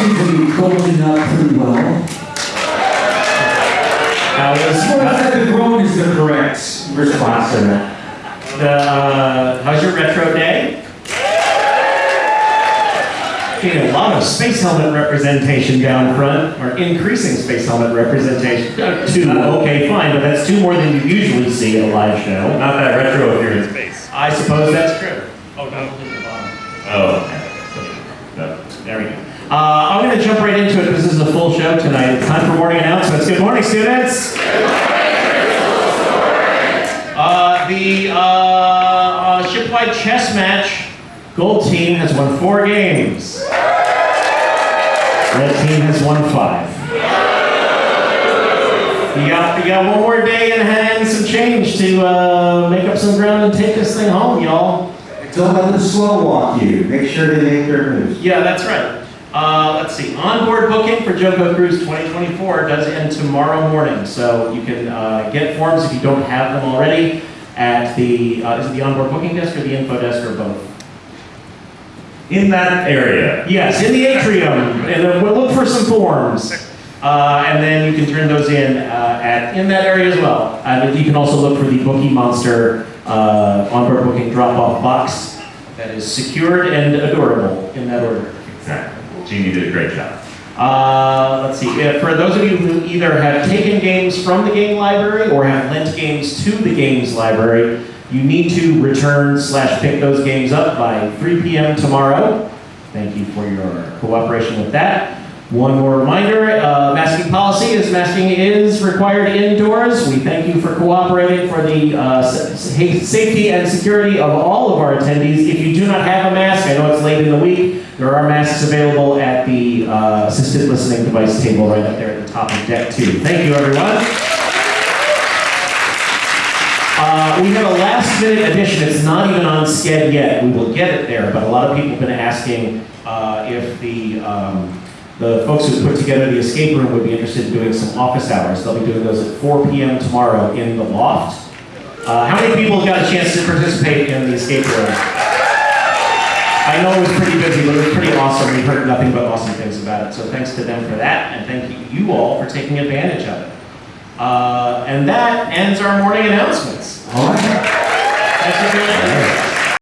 seem to be up pretty well. Now, the groan is the correct response to that. Uh, how's your retro day? Getting a lot of space helmet representation down front, or increasing space helmet representation. Two, okay, fine, but that's two more than you usually see in a live show. Not that retro appearance space. I suppose that's true. Oh, no, the bottom. Oh, okay. no. There we go. Uh, I'm going to jump right into it because this is a full show tonight. It's time for morning announcements. Good morning, students. Uh, the uh, uh, shipwide chess match, gold team has won four games. Red team has won five. You got, you got one more day in hand, some change to uh, make up some ground and take this thing home, y'all. Don't let them slow walk you. Make sure they make their moves. Yeah, that's right. Uh, let's see. Onboard booking for JoCo Cruise 2024 does end tomorrow morning, so you can uh, get forms if you don't have them already at the uh, is it the onboard booking desk or the info desk or both? In that area. Yes, in the atrium. And we'll look for some forms, uh, and then you can turn those in uh, at in that area as well. And you can also look for the Bookie Monster uh, onboard booking drop-off box that is secured and adorable in that order. Jeannie did a great job. Uh, let's see. For those of you who either have taken games from the game library or have lent games to the games library, you need to return slash pick those games up by 3 p.m. tomorrow. Thank you for your cooperation with that. One more reminder, uh, masking policy is masking is required indoors. We thank you for cooperating for the uh, sa- sa- safety and security of all of our attendees. If you do not have a mask, I know it's late in the week, there are masks available at the uh, assisted listening device table right up there at the top of deck two. Thank you, everyone. Uh, we have a last minute addition. It's not even on Sched yet. We will get it there, but a lot of people have been asking uh, if the um, the folks who put together the escape room would be interested in doing some office hours. They'll be doing those at 4 p.m. tomorrow in the loft. Uh, how many people got a chance to participate in the escape room? I know it was pretty busy, but it was pretty awesome. We've heard nothing but awesome things about it. So thanks to them for that, and thank you all for taking advantage of it. Uh, and that ends our morning announcements. All right. Thanks for being.